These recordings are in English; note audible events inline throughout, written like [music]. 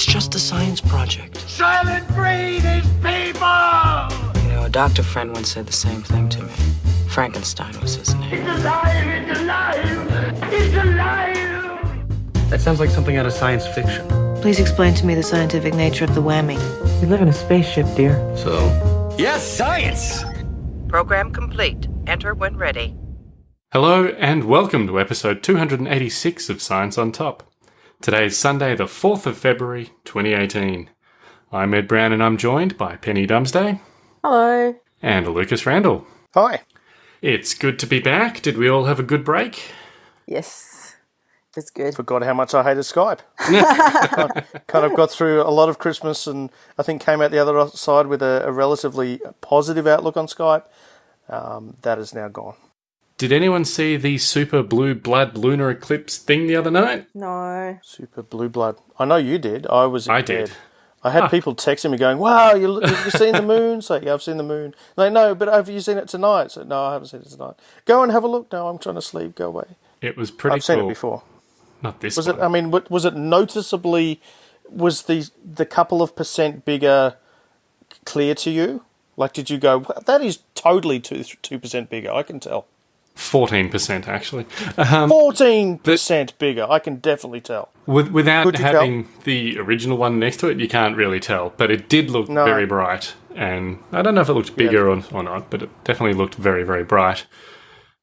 It's just a science project. Soylent Green is people! You know, a doctor friend once said the same thing to me. Frankenstein was his name. It's alive! It's alive! It's alive! That sounds like something out of science fiction. Please explain to me the scientific nature of the whammy. We live in a spaceship, dear. So, Yes, science! Program complete. Enter when ready. Hello and welcome to episode 286 of Science on Top. Today is Sunday, the 4th of February, 2018. I'm Ed Brown and I'm joined by Penny Dumsday Hello. and Lucas Randall. Hi. It's good to be back. Did we all have a good break? Yes, it's good. Forgot how much I hated Skype. kind, [laughs] kind of got through a lot of Christmas and I think came out the other side with a, a relatively positive outlook on Skype. Um, that is now gone. Did anyone see the super blue blood lunar eclipse thing the other night? No. Super blue blood. I know you did. I was I bed. did. I had people texting me going, "Wow, you have you seen the moon?" Say, "Yeah, I've seen the moon." Like, no, but have you seen it tonight? So, no, I haven't seen it tonight. Go and have a look. No, I'm trying to sleep. Go away. It was pretty I've seen it before. Not this Was one. it? I mean, was it noticeably? Was the the couple of percent bigger clear to you? Like, did you go? That is totally two two percent bigger. I can tell. 14% actually. Um, Fourteen percent bigger. I can definitely tell. With, without you tell? having the original one next to it, you can't really tell. But it did look No. very bright, and I don't know if it looked bigger or, or not, but it definitely looked very, very bright.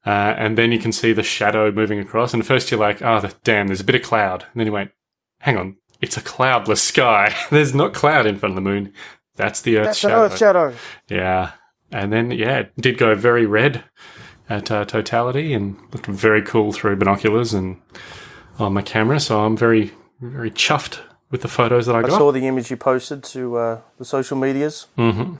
Uh, and then you can see the shadow moving across, and first you're like, "Oh, damn, there's a bit of cloud." And then you went, "Hang on, it's a cloudless sky. [laughs] there's not cloud in front of the moon. That's the Earth's That's an shadow." Earth shadow. Yeah, and then yeah, it did go very red at uh, totality and looked very cool through binoculars and on my camera. So I'm very very chuffed with the photos that I I got. I saw the image you posted to uh, the social medias. Mm-hmm.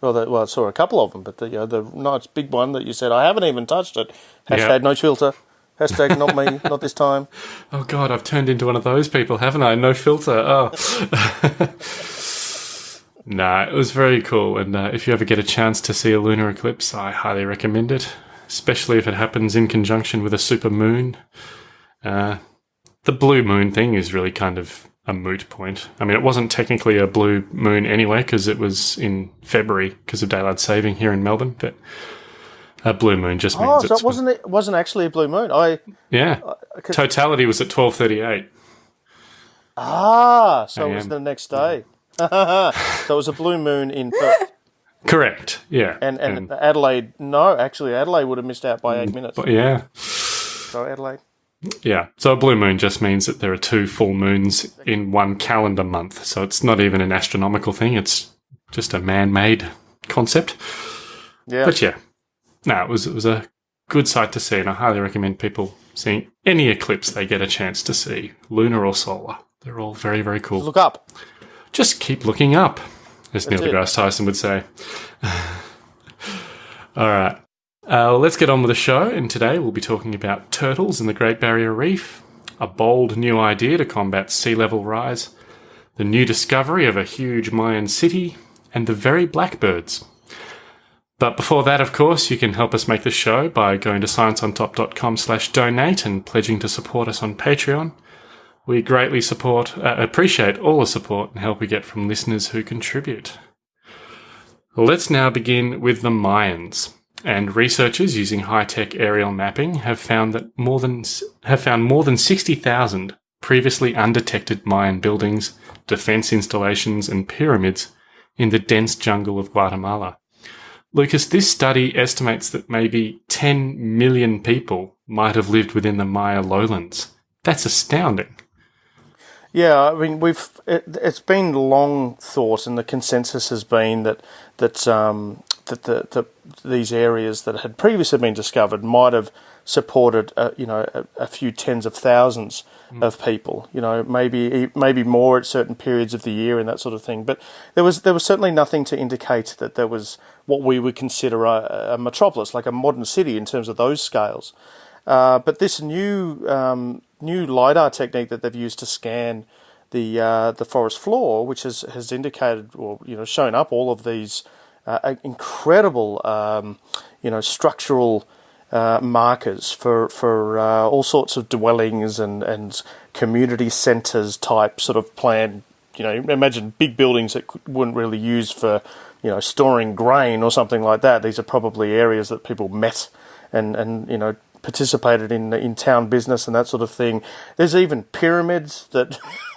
Well, the, well, I saw a couple of them, but the you know, the nice big one that you said I haven't even touched it. Hashtag Yeah. no filter. Hashtag not me, [laughs] not this time. oh god, I've turned into one of those people, haven't I? No filter. Oh. [laughs] nah, it was very cool. And uh, if you ever get a chance to see a lunar eclipse, I highly recommend it, especially if it happens in conjunction with a super moon. Uh, the blue moon thing is really kind of a moot point. I mean, it wasn't technically a blue moon anyway because it was in February because of daylight saving here in Melbourne. But a blue moon just means Oh, so it wasn't it wasn't actually a blue moon. I yeah. Totality was at twelve thirty eight. ah, so it was the next day. [laughs] so it was a blue moon in Perth Correct. Yeah. and and Adelaide. No, actually, Adelaide would have missed out by eight mm, minutes. but yeah, So Adelaide. yeah. So a blue moon just means that there are two full moons in one calendar month. So it's not even an astronomical thing. It's just a man-made concept. Yeah. But yeah, no, it was it was a good sight to see, and I highly recommend people seeing any eclipse they get a chance to see, lunar or solar. They're all very very cool. Look up. Just keep looking up, as Neil deGrasse Tyson would say. [laughs] All right. Uh, let's get on with the show. And today we'll be talking about turtles in the Great Barrier Reef, a bold new idea to combat sea level rise, the new discovery of a huge Mayan city, and the very blackbirds. But before that, of course, you can help us make the show by going to scienceontop.com slash donate and pledging to support us on Patreon. We greatly support, uh, appreciate all the support and help we get from listeners who contribute. Let's now begin with the Mayans. And researchers using high-tech aerial mapping have found that more than have found more than 60,000 previously undetected Mayan buildings, defense installations, and pyramids in the dense jungle of Guatemala. Lucas, this study estimates that maybe 10 million people might have lived within the Maya lowlands. That's astounding. Yeah, I mean we've it, it's been long thought, and the consensus has been that that um, that the, the these areas that had previously been discovered might have supported uh, you know a, a few tens of thousands of people. You know, maybe maybe more at certain periods of the year and that sort of thing. But there was there was certainly nothing to indicate that there was what we would consider a, a metropolis, like a modern city in terms of those scales. Uh, but this new um, new lidar technique that they've used to scan the uh, the forest floor, which has has indicated or you know shown up all of these uh, incredible um, you know structural uh, markers for for uh, all sorts of dwellings and and community centres type sort of plan you know, imagine big buildings that wouldn't really use for, you know, storing grain or something like that. These are probably areas that people met and, and you know, participated in in town business and that sort of thing. There's even pyramids that, [laughs]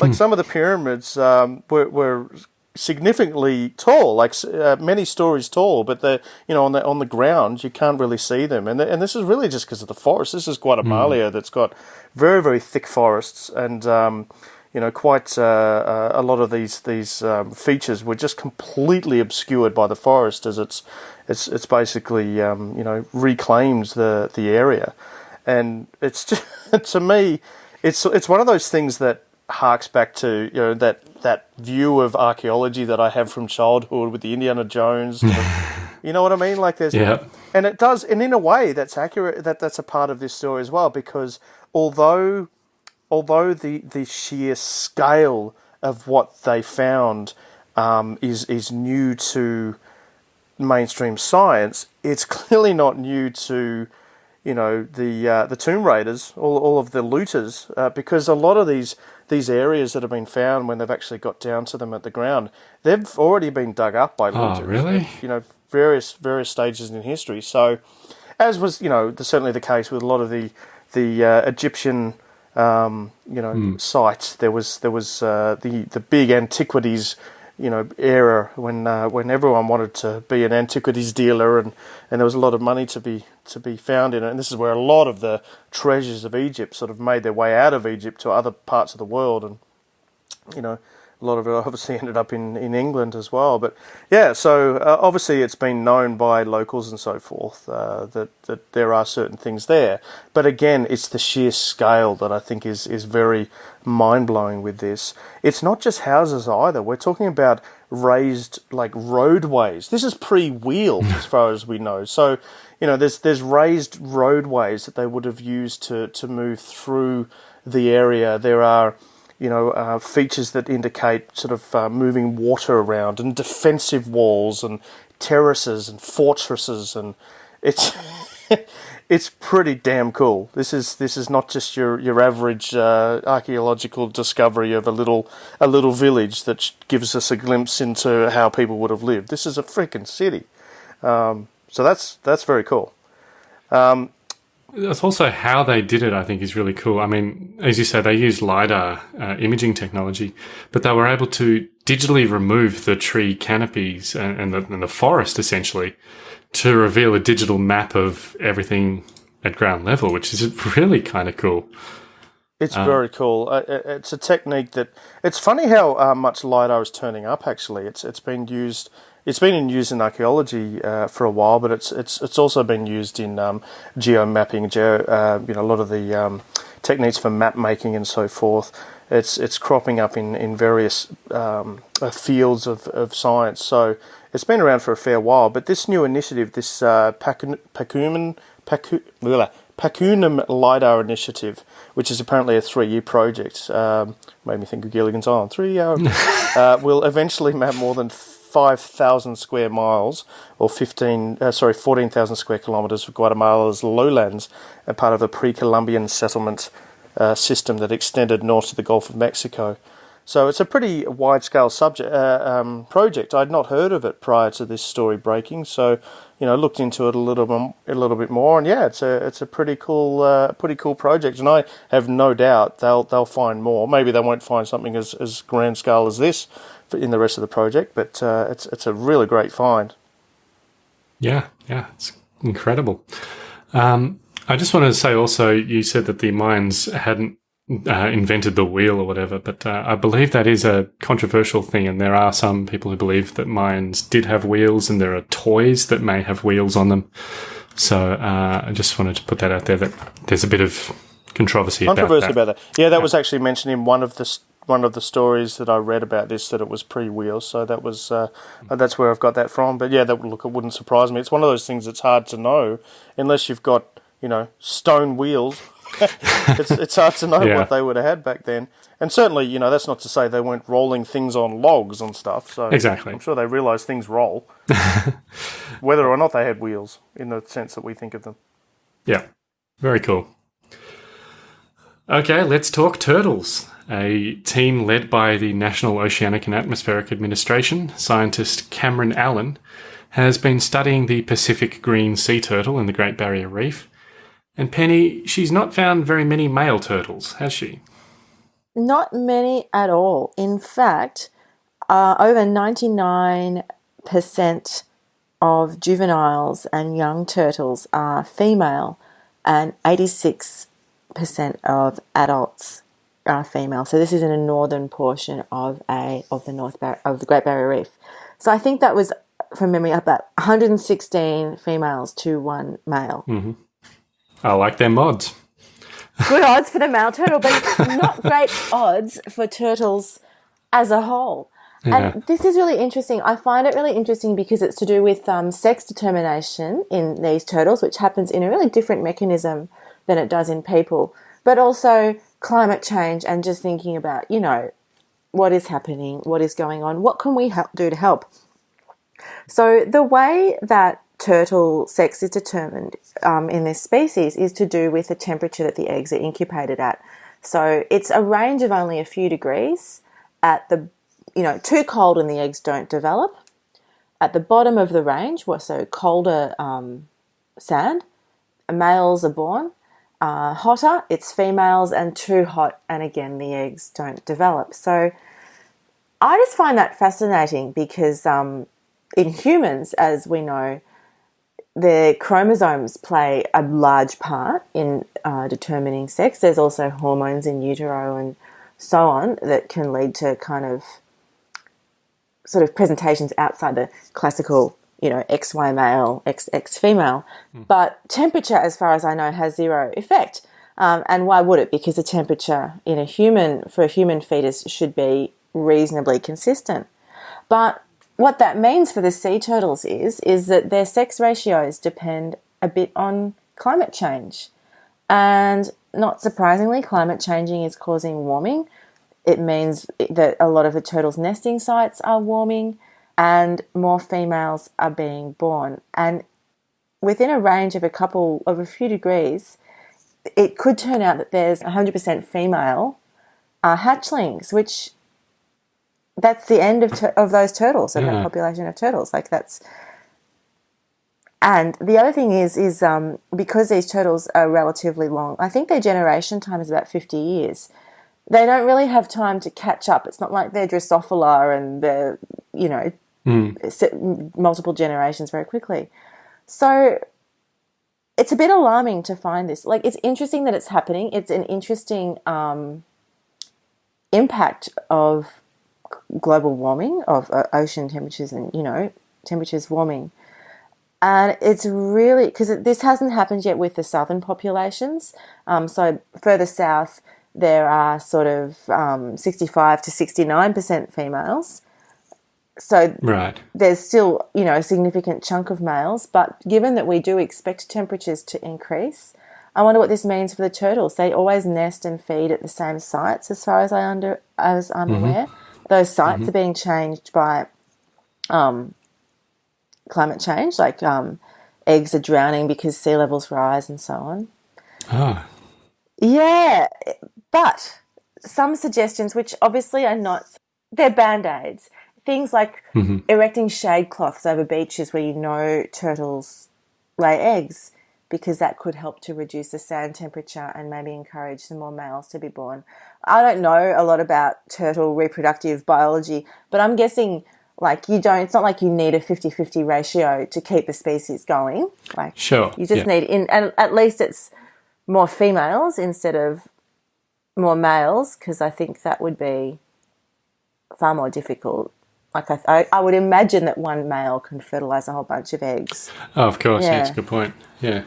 like some of the pyramids um, were, were significantly tall, like uh, many stories tall, but the you know on the on the ground you can't really see them, and the, and this is really just because of the forest. This is Guatemala mm. that's got very very thick forests, and um, you know quite uh, uh, a lot of these these um, features were just completely obscured by the forest as it's it's it's basically um, you know reclaims the the area, and it's [laughs] just, to me it's it's one of those things that harks back to you know that that view of archaeology that I have from childhood with the Indiana Jones. [laughs] you know what I mean? Like there's yeah. and it does and in a way that's accurate that that's a part of this story as well because although although the the sheer scale of what they found um, is is new to mainstream science, it's [laughs] clearly not new to you know the uh, the Tomb Raiders, all all of the looters, uh, because a lot of these these areas that have been found when they've actually got down to them at the ground, they've already been dug up by looters. Oh, really? You know, various various stages in history. So, as was you know the, certainly the case with a lot of the the uh, Egyptian um, you know mm. sites, there was there was uh, the the big antiquities you know era when uh, when everyone wanted to be an antiquities dealer and, and there was a lot of money to be to be found in it. And this is where a lot of the treasures of Egypt sort of made their way out of Egypt to other parts of the world. And you know a lot of it [laughs] obviously ended up in, in England as well. But yeah, so uh, obviously it's been known by locals and so forth uh, that that there are certain things there. But again, it's the sheer scale that I think is is very mind blowing with this. It's not just houses either. We're talking about raised like roadways. This is pre wheeled as [laughs] far as we know. So you know, there's there's raised roadways that they would have used to to move through the area. There are you know, uh, features that indicate sort of uh, moving water around and defensive walls and terraces and fortresses and it's [laughs] it's pretty damn cool. This is this is not just your your average uh, archaeological discovery of a little a little village that gives us a glimpse into how people would have lived. This is a freaking city. Um, so that's that's very cool. Um, that's also how they did it, I think, is really cool. I mean, as you say, they used LiDAR uh, imaging technology, but they were able to digitally remove the tree canopies and, and, the, and the forest essentially to reveal a digital map of everything at ground level, which is really kind of cool. It's um, very cool. Uh, it's a technique that it's funny how uh, much lidar is turning up. Actually, it's it's been used it's been in use in archaeology uh, for a while, but it's it's it's also been used in um, geo mapping, geo, uh, you know, a lot of the um, techniques for map making and so forth. It's it's cropping up in in various um, uh, fields of, of science. So it's been around for a fair while. But this new initiative, this uh, LiDAR initiative, which is apparently a three year project, um, made me think of Gilligan's Island. Three year, [laughs] uh, will eventually map more than 5,000 square miles, or 15, uh, sorry, 14,000 square kilometres of Guatemala's lowlands, and part of the pre-Columbian settlement uh, system that extended north to the Gulf of Mexico. So it's a pretty wide-scale subject uh, um, project. I'd not heard of it prior to this story breaking, so you know looked into it a little bit, a little bit more, and yeah, it's a it's a pretty cool uh, pretty cool project, and I have no doubt they'll they'll find more. Maybe they won't find something as as grand scale as this, in the rest of the project. But uh, it's it's a really great find. Yeah, yeah, it's incredible. Um, I just wanted to say also, you said that the Mayans hadn't uh, invented the wheel or whatever, but uh, I believe that is a controversial thing, and there are some people who believe that Mayans did have wheels, and there are toys that may have wheels on them. So uh, I just wanted to put that out there that there's a bit of controversy, controversy about that. about that. Yeah, that yeah. was actually mentioned in one of the one of the stories that I read about this that it was pre-wheel, so that was uh, that's where I've got that from. But yeah, that look, it wouldn't surprise me. It's one of those things that's hard to know unless you've got you know stone wheels. [laughs] it's it's hard to know yeah. what they would have had back then. And certainly, you know, that's not to say they weren't rolling things on logs and stuff. So exactly, I'm sure they realised things roll, [laughs] whether or not they had wheels in the sense that we think of them. Yeah, very cool. Okay, let's talk turtles. A team led by the National Oceanic and Atmospheric Administration, scientist Camryn Allen, has been studying the Pacific green sea turtle in the Great Barrier Reef. And Penny, she's not found very many male turtles, has she? Not many at all. In fact, uh, over 99% of juveniles and young turtles are female, and 86% of adults are female. So this is in a northern portion of a of the North Bar- of the Great Barrier Reef. So I think that was from memory about 116 females to one male. I like their mods. [laughs] Good odds for the male turtle, but not great odds for turtles as a whole. Yeah. And this is really interesting. I find it really interesting because it's to do with um, sex determination in these turtles, which happens in a really different mechanism than it does in people, but also climate change and just thinking about, you know, what is happening, what is going on, what can we help, do to help. So the way that turtle sex is determined um, in this species is to do with the temperature that the eggs are incubated at. So it's a range of only a few degrees at the, you know, too cold and the eggs don't develop. At the bottom of the range, well, so colder um, sand, males are born. Uh, hotter, it's females, and too hot, and again, the eggs don't develop. So I just find that fascinating because um, in humans, as we know, the chromosomes play a large part in uh, determining sex. There's also hormones in utero and so on that can lead to kind of sort of presentations outside the classical, you know, XY male, X, X female. But temperature, as far as I know, has zero effect. Um, and why would it? Because the temperature in a human, for a human fetus, should be reasonably consistent. But what that means for the sea turtles is is that their sex ratios depend a bit on climate change. And not surprisingly, climate changing is causing warming. It means that a lot of the turtles' nesting sites are warming and more females are being born. And within a range of a couple of a few degrees, it could turn out that there's 100% female uh, hatchlings, which that's the end of of those turtles of that Yeah. population of turtles. Like that's, and the other thing is is um, because these turtles are relatively long. I think their generation time is about fifty years. They don't really have time to catch up. It's not like they're Drosophila and they're you know se- multiple generations very quickly. So it's a bit alarming to find this. Like it's interesting that it's happening. It's an interesting um, impact of global warming of uh, ocean temperatures and you know temperatures warming and it's really because this hasn't happened yet with the southern populations um, so further south there are sort of um, 65 to 69 percent females so Right. there's still you know a significant chunk of males but given that we do expect temperatures to increase i wonder what this means for the turtles. They always nest and feed at the same sites as far as i under as i'm aware. Those sites are being changed by um, climate change like um, eggs are drowning because sea levels rise and so on. Ah, yeah, but some suggestions, which obviously are not, they're band aids. Things like mm-hmm. erecting shade cloths over beaches where you know turtles lay eggs, because that could help to reduce the sand temperature and maybe encourage some more males to be born. I don't know a lot about turtle reproductive biology, but I'm guessing like you don't, it's not like you need a 50 50 ratio to keep the species going. Like, sure. you just yeah. need in, and at least it's more females instead of more males, because I think that would be far more difficult. Like I, I, I would imagine that one male can fertilize a whole bunch of eggs. Oh, of course. Yeah, Yeah. Mm. that's a good point. Yeah.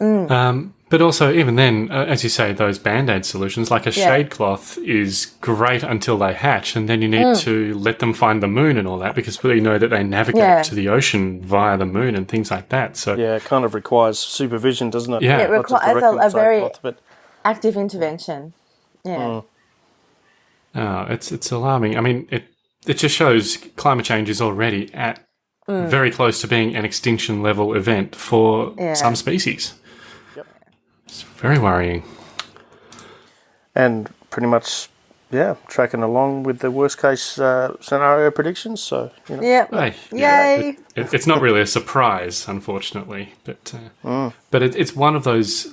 Um, but also, even then, uh, as you say, those band aid solutions, like a Yeah. shade cloth, is great until they hatch, and then you need Mm. to let them find the moon and all that because we know that they navigate Yeah. to the ocean via the moon and things like that. So, Yeah, it kind of requires supervision, doesn't it? Yeah. It requires a- a very- cloth, but Active intervention. Yeah. oh, it's it's alarming. I mean, it it just shows climate change is already at very close to being an extinction level event for Mm. Yeah. some species. It's very worrying. and pretty much yeah, tracking along with the worst case uh, scenario predictions. So, you know. Yep. Hey, Yay. It, it- it's not really a surprise, unfortunately, but uh, but it, it's one of those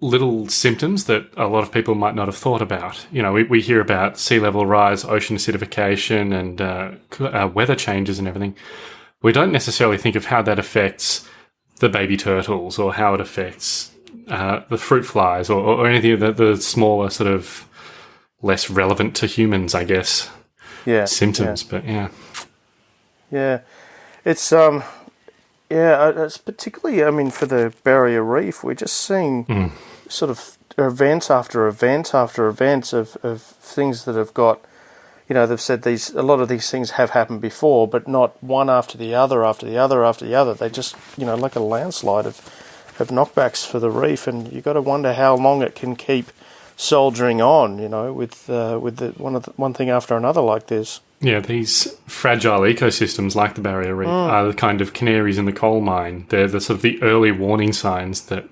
little symptoms that a lot of people might not have thought about. You know, we, we hear about sea level rise, ocean acidification, and uh, uh, weather changes and everything. We don't necessarily think of how that affects the baby turtles or how it affects uh, the fruit flies or, or anything of the, the smaller sort of less relevant to humans, I guess, yeah, symptoms. But yeah. Yeah, it's um, yeah, uh, it's particularly. I mean, for the barrier reef, we're just seeing sort of event after event after event of of things that have got. You know, they've said these. A lot of these things have happened before, but not one after the other, after the other, after the other. They just, you know, like a landslide of of knockbacks for the reef, and you've got to wonder how long it can keep soldiering on. You know, with uh, with the, one of the, one thing after another like this. Yeah, these fragile ecosystems like the barrier reef are the kind of canaries in the coal mine. They're the sort of the early warning signs that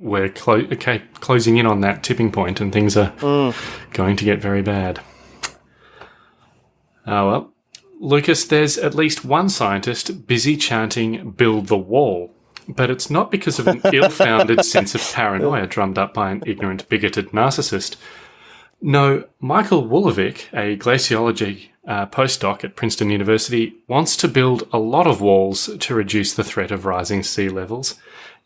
we're clo- okay, closing in on that tipping point and things are going to get very bad. Oh well. Lucas, there's at least one scientist busy chanting build the wall. But it's not because of an [laughs] ill founded sense of paranoia drummed up by an ignorant, bigoted narcissist. No, Michael Wolovick, a glaciology uh, postdoc at Princeton University, wants to build a lot of walls to reduce the threat of rising sea levels.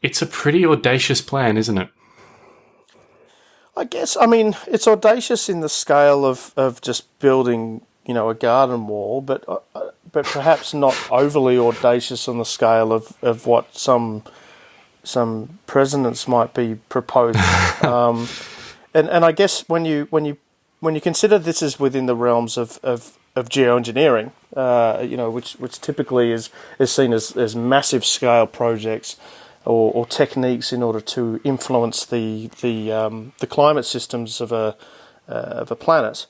It's a pretty audacious plan, isn't it? I guess I mean it's audacious in the scale of, of just building you know a garden wall, but uh, uh, but perhaps not overly audacious on the scale of, of what some some presidents might be proposing. [laughs] um, and and I guess when you when you when you consider this is within the realms of of, of geoengineering, uh, you know, which which typically is is seen as, as massive scale projects or, or techniques in order to influence the the um, the climate systems of a uh, of a planet.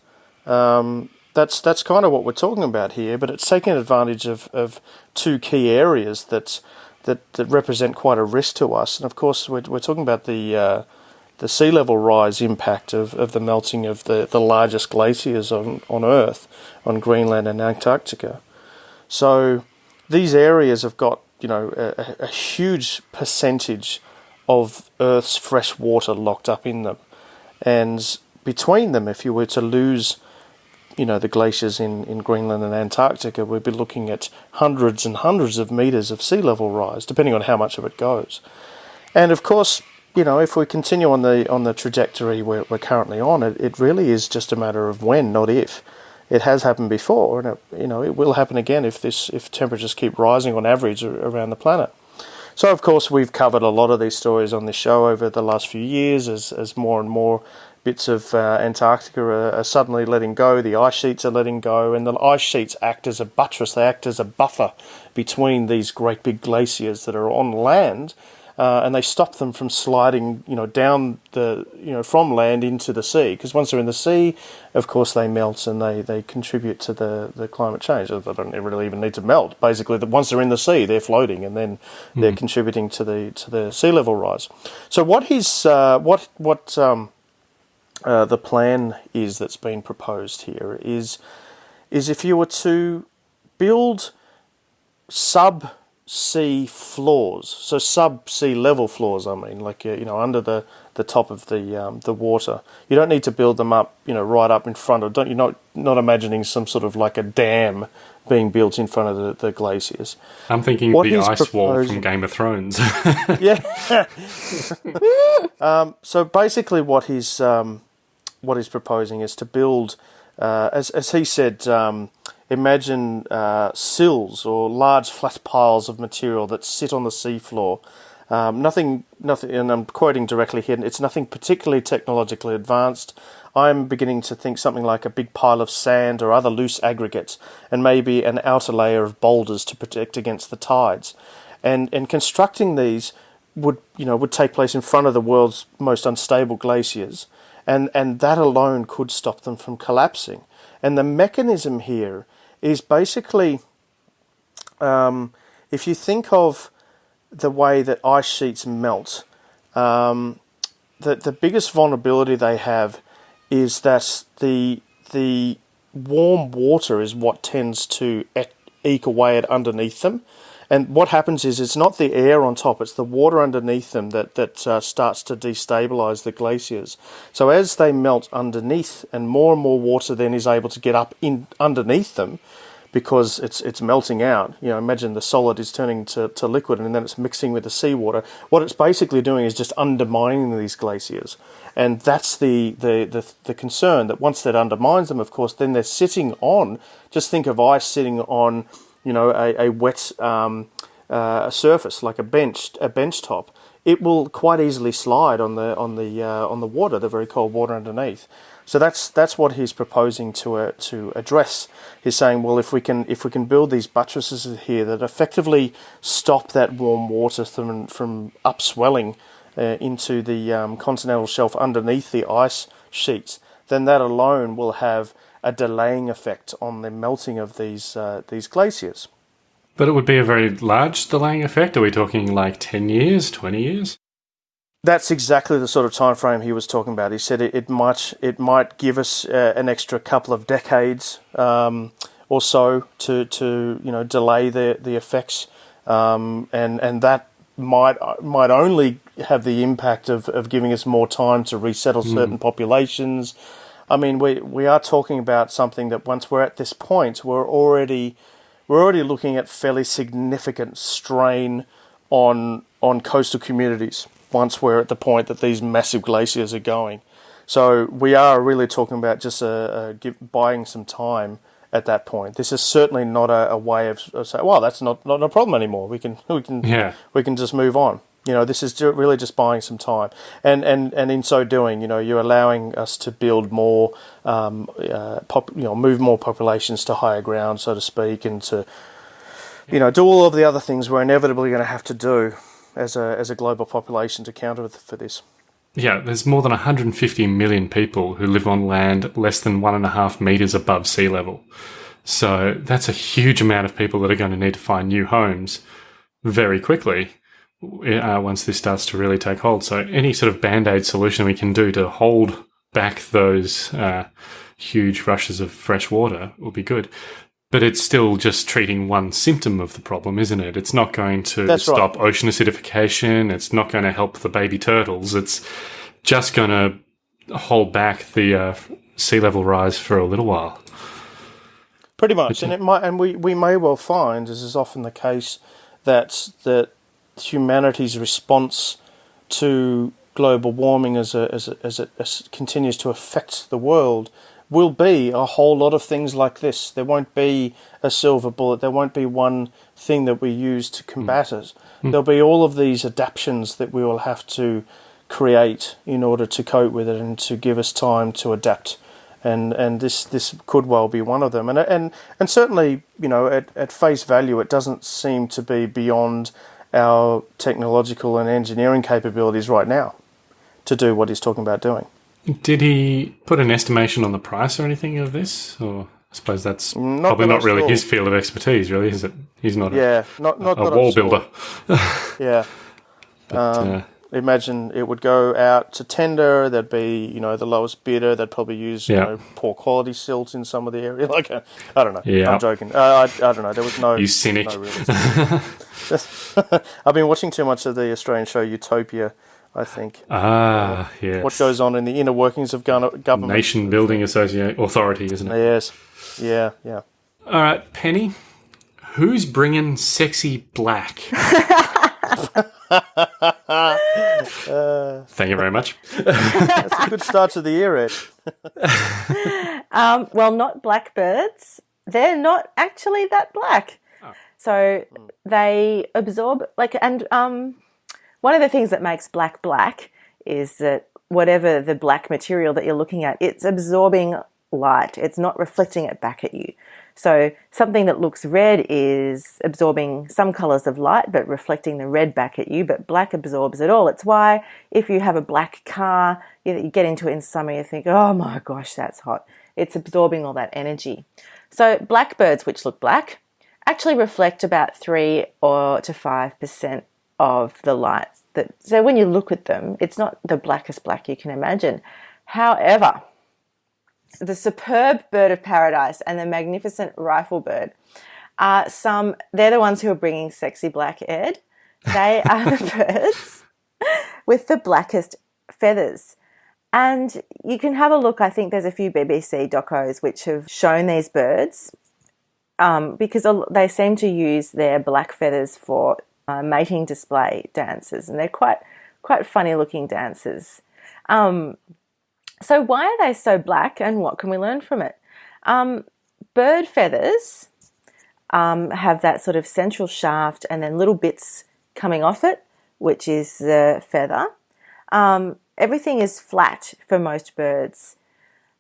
Um, that's that's kind of what we're talking about here, but it's taking advantage of, of two key areas that that that represent quite a risk to us. And of course, we're we're talking about the uh, the sea level rise impact of, of the melting of the, the largest glaciers on, on Earth, on Greenland and Antarctica. So these areas have got you know a, a huge percentage of Earth's fresh water locked up in them, and between them, if you were to lose you know the glaciers in, in Greenland and Antarctica, we'd be looking at hundreds and hundreds of meters of sea level rise, depending on how much of it goes. And of course, you know, if we continue on the on the trajectory we're, we're currently on, it, it really is just a matter of when, not if. It has happened before, and it, you know it will happen again if this if temperatures keep rising on average around the planet. So, of course, we've covered a lot of these stories on this show over the last few years as, as more and more bits of uh, Antarctica are, are, suddenly letting go, the ice sheets are letting go, and the ice sheets act as a buttress, they act as a buffer between these great big glaciers that are on land. Uh, and they stop them from sliding, you know, down the, you know, from land into the sea. Because once they're in the sea, of course, they melt and they, they contribute to the, the climate change. They don't really even need to melt. Basically, that once they're in the sea, they're floating, and then mm. they're contributing to the to the sea level rise. So, what is uh, what what um, uh, the plan is that's been proposed here is is if you were to build sub sea floors, so sub sea level floors. I mean, like you know, under the, the top of the um, the water. You don't need to build them up, you know, right up in front of. Don't you're not not imagining some sort of like a dam being built in front of the, the glaciers. I'm thinking what the ice proposing, wall from Game of Thrones. [laughs] [laughs] yeah. um, so basically, what he's um, what he's proposing is to build, uh, as as he said. Um, imagine uh, sills or large flat piles of material that sit on the seafloor. Um, nothing, nothing, and I'm quoting directly here. It's nothing particularly technologically advanced. I'm beginning to think something like a big pile of sand or other loose aggregates, and maybe an outer layer of boulders to protect against the tides. And and constructing these would you know would take place in front of the world's most unstable glaciers, and and that alone could stop them from collapsing. And the mechanism here is basically um, if you think of the way that ice sheets melt, um, the, the biggest vulnerability they have is that the the warm water is what tends to eke away at underneath them. And what happens is it's not the air on top, it's the water underneath them that, that uh, starts to destabilize the glaciers. So as they melt underneath, and more and more water then is able to get up in underneath them, because it's it's melting out. You know, imagine the solid is turning to, to liquid and then it's mixing with the seawater. What it's basically doing is just undermining these glaciers. And that's the, the, the, the concern that once that undermines them, of course, then they're sitting on, just think of ice sitting on, you know, a, a wet um, uh, surface, like a bench, a bench top. It will quite easily slide on the on the uh, on the water, the very cold water underneath. So that's that's what he's proposing to uh, to address. He's saying, well, if we can if we can build these buttresses here that effectively stop that warm water from from upswelling uh, into the um, continental shelf underneath the ice sheets, then that alone will have a delaying effect on the melting of these uh, these glaciers. But it would be a very large delaying effect. Are we talking like 10 years, 20 years? That's exactly the sort of time frame he was talking about. He said it, it might it might give us uh, an extra couple of decades um, or so to, to you know delay the the effects, um, and and that might might only have the impact of, of giving us more time to resettle certain populations. I mean, we we are talking about something that once we're at this point, we're already we're already looking at fairly significant strain on on coastal communities once we're at the point that these massive glaciers are going. So we are really talking about just uh, uh, give, buying some time at that point. This is certainly not a, a way of, of saying, "Well, that's not, not a problem anymore. We can we can Yeah. we can just move on." You know, this is really just buying some time, and and and in so doing, you know, you're allowing us to build more, um, uh, pop, you know, move more populations to higher ground, so to speak, and to, you know, do all of the other things we're inevitably going to have to do as a as a global population to counter for this. Yeah, there's more than 150 million people who live on land less than one and a half meters above sea level. So that's a huge amount of people that are going to need to find new homes very quickly uh, once this starts to really take hold. So any sort of band aid solution we can do to hold back those uh, huge rushes of fresh water will be good. But it's still just treating one symptom of the problem, isn't it? It's not going to That's right. stop ocean acidification. It's not going to help the baby turtles. It's just going to hold back the uh, sea level rise for a little while. Pretty much, and it might, and we, we may well find, as is often the case, that that humanity's response to global warming as a, as, a, as it as it continues to affect the world will be a whole lot of things like this. There won't be a silver bullet. There won't be one thing that we use to combat hmm. it. Hmm. There'll be all of these adaptations that we will have to create in order to cope with it and to give us time to adapt. And and this this could well be one of them. And and and certainly, you know, at, at face value, it doesn't seem to be beyond our technological and engineering capabilities right now to do what he's talking about doing. Did he put an estimation on the price or anything of this? Or I suppose that's Not probably that not really saw. his field of expertise, really, is it? He's not Yeah, not a, not a that I wall builder. [laughs] Yeah. But, Um, uh, imagine it would go out to tender. There'd be, you know, the lowest bidder. They'd probably use, you know, poor quality silt in some of the area. [laughs] Like, uh, I don't know. Yeah. I'm joking. Uh, I, I don't know. There was no. You cynic. No realism. [laughs] I've been watching too much of the Australian show Utopia. I think ah, yes. what goes on in the inner workings of government. Nation Building Associate Authority, isn't it? Yes. Yeah. Yeah. All right, Penny. Who's bringing sexy black? [laughs] [laughs] Thank you very much. That's a good start to the year, Ed. [laughs] Um, well, not blackbirds. They're not actually that black. So they absorb like, and um, one of the things that makes black black is that whatever the black material that you're looking at, it's absorbing light. It's not reflecting it back at you. So something that looks red is absorbing some colors of light, but reflecting the red back at you. But black absorbs it all. It's why if you have a black car, you, you get into it in summer, you think, oh my gosh, that's hot. It's absorbing all that energy. So blackbirds, which look black, actually reflect about three or to five percent of the light. That so when you look at them, it's not the blackest black you can imagine. However, the superb bird of paradise and the magnificent rifle bird are some. They're the ones who are bringing sexy black Ed. They are the [laughs] birds with the blackest feathers. And you can have a look. I think there's a few BBC docos which have shown these birds um, because they seem to use their black feathers for uh, mating display dances, and they're quite quite funny looking dances. Um, so why are they so black, and what can we learn from it? Um, bird feathers um, have that sort of central shaft, and then little bits coming off it, which is the feather. Um, everything is flat for most birds.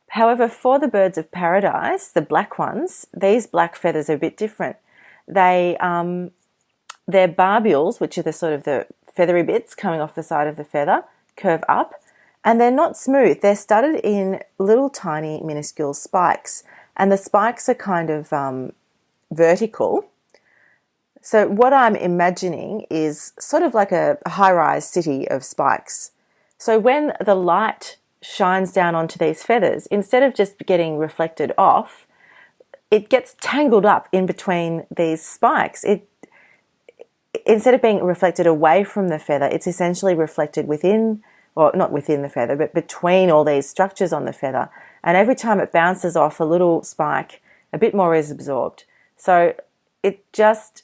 However, for the birds of paradise, the black ones, these black feathers are a bit different. They, um, their barbules, which are the sort of the feathery bits coming off the side of the feather, curve up, and they're not smooth. They're studded in little tiny minuscule spikes, and the spikes are kind of um, vertical. So what I'm imagining is sort of like a high-rise city of spikes. So when the light shines down onto these feathers, instead of just getting reflected off, it gets tangled up in between these spikes. It instead of being reflected away from the feather, it's essentially reflected within, or not within the feather, but between all these structures on the feather. And every time it bounces off a little spike, a bit more is absorbed. So it just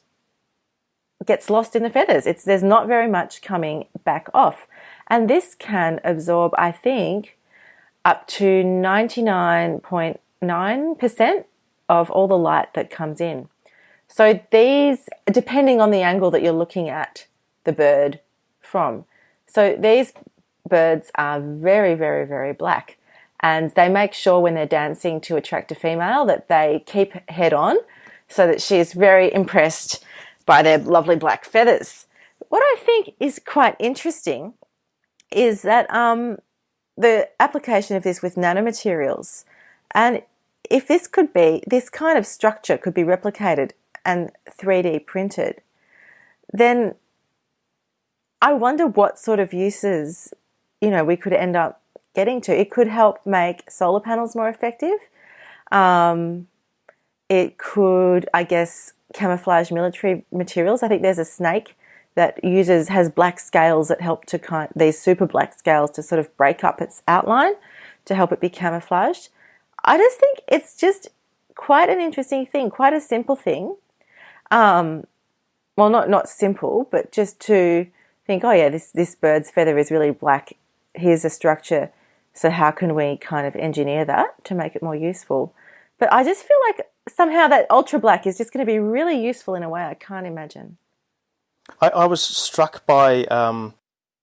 gets lost in the feathers. It's there's not very much coming back off. And this can absorb, I think, up to 99.9% of all the light that comes in. So these, depending on the angle that you're looking at the bird from. So these birds are very, very, very black. And they make sure when they're dancing to attract a female that they keep head on so that she is very impressed by their lovely black feathers. What I think is quite interesting is that um, the application of this with nanomaterials, and if this could be, this kind of structure could be replicated and 3D printed, then I wonder what sort of uses, you know, we could end up getting to. It could help make solar panels more effective. Um, it could, I guess, camouflage military materials. I think there's a snake that uses has black scales that help to kind these super black scales to sort of break up its outline to help it be camouflaged. I just think it's just quite an interesting thing, quite a simple thing. Um, well, not not simple, but just to think, oh yeah, this this bird's feather is really black. Here's a structure. So how can we kind of engineer that to make it more useful? But I just feel like somehow that ultra black is just going to be really useful in a way I can't imagine. I, I was struck by um,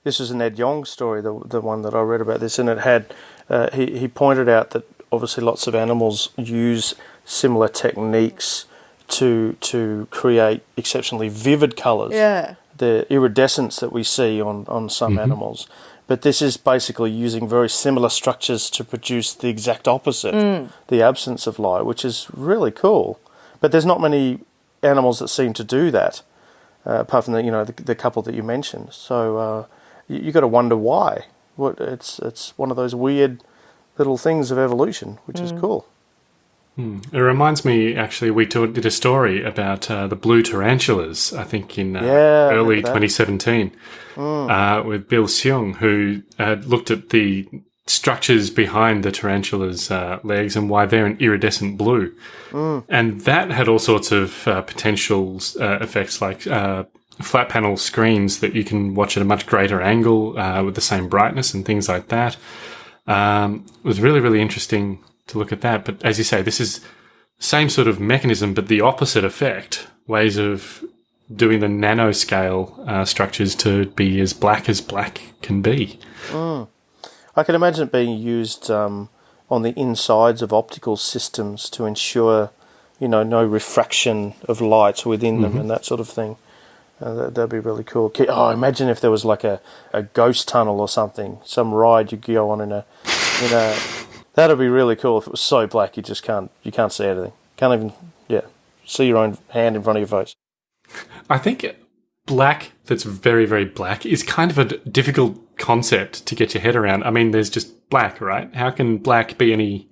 this is an Ed Yong story, the the one that I read about this, and it had uh, he he pointed out that obviously lots of animals use similar techniques to to create exceptionally vivid colours. Yeah. The iridescence that we see on on some mm-hmm. animals. But this is basically using very similar structures to produce the exact opposite, mm. the absence of light, which is really cool. But there's not many animals that seem to do that uh, apart from the you know the, the, couple that you mentioned. So uh, you, you got to wonder why. What it's it's one of those weird little things of evolution, which mm. is cool. Hmm. It reminds me, actually, we did a story about uh, the blue tarantulas, I think in uh, yeah, early 2017, mm. uh, with Bill Hsiung, who had looked at the structures behind the tarantula's uh, legs and why they're an iridescent blue. Mm. And that had all sorts of uh, potential uh, effects like uh, flat panel screens that you can watch at a much greater angle uh, with the same brightness and things like that. Um, it was really, really interesting to look at that. But as you say, this is same sort of mechanism, but the opposite effect. Ways of doing the nanoscale uh, structures to be as black as black can be. Mm. I can imagine it being used um, on the insides of optical systems to ensure, you know, no refraction of light within them mm-hmm. and that sort of thing. Uh, that, would be really cool. Oh, imagine if there was like a, a ghost tunnel or something, some ride you go on in a, in a. That'd be really cool if it was so black you just can't you can't see anything. Can't even yeah see your own hand in front of your face. I think black that's very, very black is kind of a difficult concept to get your head around. I mean, there's just black, right? How can black be any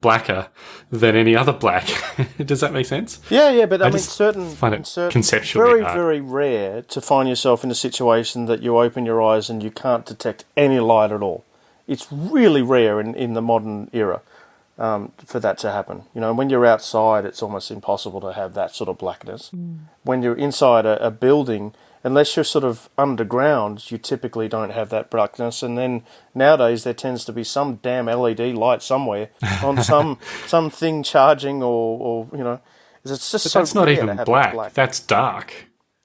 blacker than any other black. [laughs] Does that make sense? Yeah, yeah, but I, mean, certain, find it certain conceptually very, hard. very rare to find yourself in a situation that you open your eyes and you can't detect any light at all. It's really rare in, in the modern era um, for that to happen. You know, when you're outside, it's almost impossible to have that sort of blackness. When you're inside a, a building, unless you're sort of underground, you typically don't have that blackness. And then nowadays, there tends to be some damn LED light somewhere [laughs] on some some thing charging, or, or you know, it's just But so that's not even black. black. That's dark.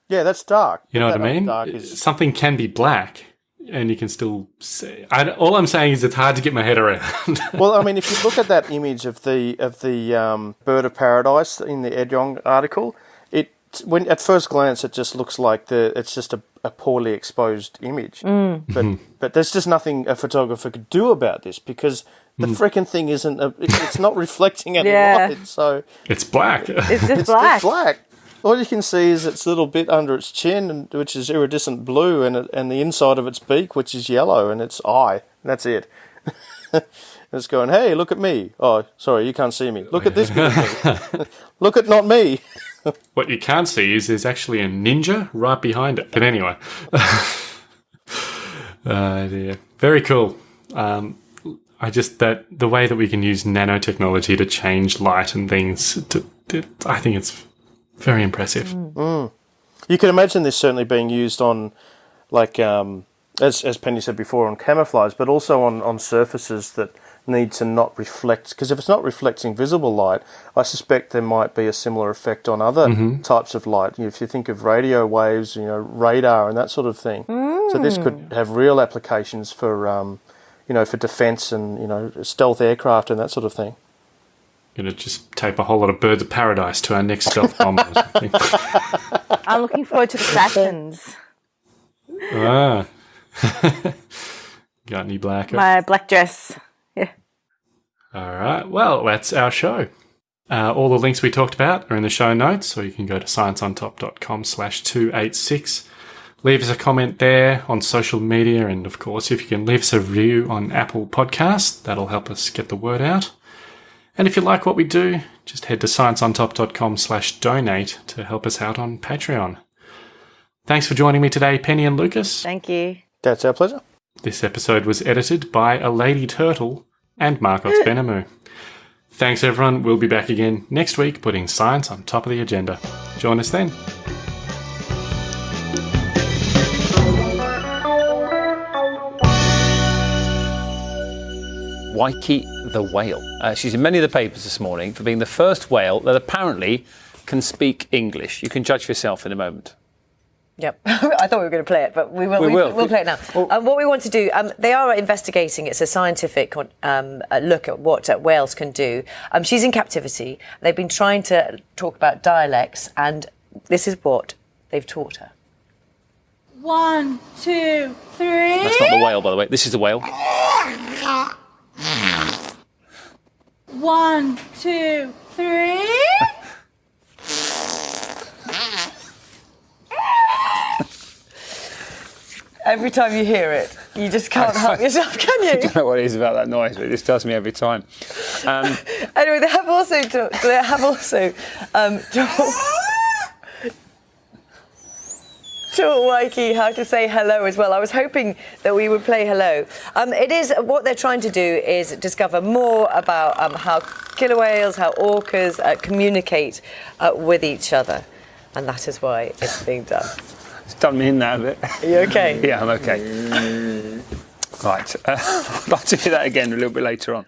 Yeah, that's dark. You know That what I mean? Dark is, Something can be black, and you can still see. I, all I'm saying is it's hard to get my head around. [laughs] well, I mean, if you look at that image of the of the um, bird of paradise in the Ed Yong article, it when at first glance it just looks like the it's just a, a poorly exposed image. Mm. But mm-hmm. but there's just nothing a photographer could do about this because the mm. frickin' thing isn't a, it's not [laughs] reflecting any Yeah. light. So it's black. It's just it's black. just black. All you can see is its little bit under its chin, which is iridescent blue, and it, and the inside of its beak, which is yellow, and its eye. And that's it. [laughs] it's going, hey, look at me. Oh, sorry, you can't see me. Look at this bit of me. [laughs] look at not me. [laughs] what you can't see is there's actually a ninja right behind it. But anyway, uh, dear. very cool. Um, I just that the way that we can use nanotechnology to change light and things. To, to, I think it's very impressive. You can imagine this certainly being used on, like, um, as, as Penny said before, on camouflage, but also on, on surfaces that need to not reflect. Because if it's not reflecting visible light, I suspect there might be a similar effect on other types of light. If you think of radio waves, you know, radar and that sort of thing. So this could have real applications for, um, you know, for defence and you know, stealth aircraft and that sort of thing. Gonna just tape a whole lot of birds of paradise to our next stealth bomber. [laughs] I'm looking forward to the fashions. ah. [laughs] Got any black? My black dress. Yeah. All right. Well, that's our show. Uh, all the links we talked about are in the show notes, or you can go to scienceontop.com slash 286. Leave us a comment there on social media, and of course, if you can leave us a review on Apple Podcasts, that'll help us get the word out. And if you like what we do, just head to scienceontop.com slash donate to help us out on Patreon. Thanks for joining me today, Penny and Lucas. Thank you. That's our pleasure. This episode was edited by a lady turtle and Marcos [laughs] Benamu. Thanks, everyone. We'll be back again next week, putting science on top of the agenda. Join us then. Wikie the whale. Uh, she's in many of the papers this morning for being the first whale that apparently can speak English. You can judge for yourself in a moment. Yep, [laughs] I thought we were going to play it, but we will. We We will. will play it now. um, what we want to do, um, they are investigating. It's a scientific um, look at what uh, whales can do. Um, she's in captivity. They've been trying to talk about dialects, and this is what they've taught her. One, two, three. That's not the whale, by the way. This is the whale. [laughs] One, two, three. Every time you hear it, you just can't help [laughs] yourself, can you? I don't know what it is about that noise, but it just does me every time. Um, [laughs] anyway, they have also they have also um, [laughs] taught, Wikie how to say hello as well. I was hoping that we would play hello. Um, it is what they're trying to do is discover more about um, how killer whales, how orcas uh, communicate uh, with each other, and that is why it's being done. it's done me in that a bit. Are you okay? Yeah, I'm okay. Right. Uh, to hear that again a little bit later on.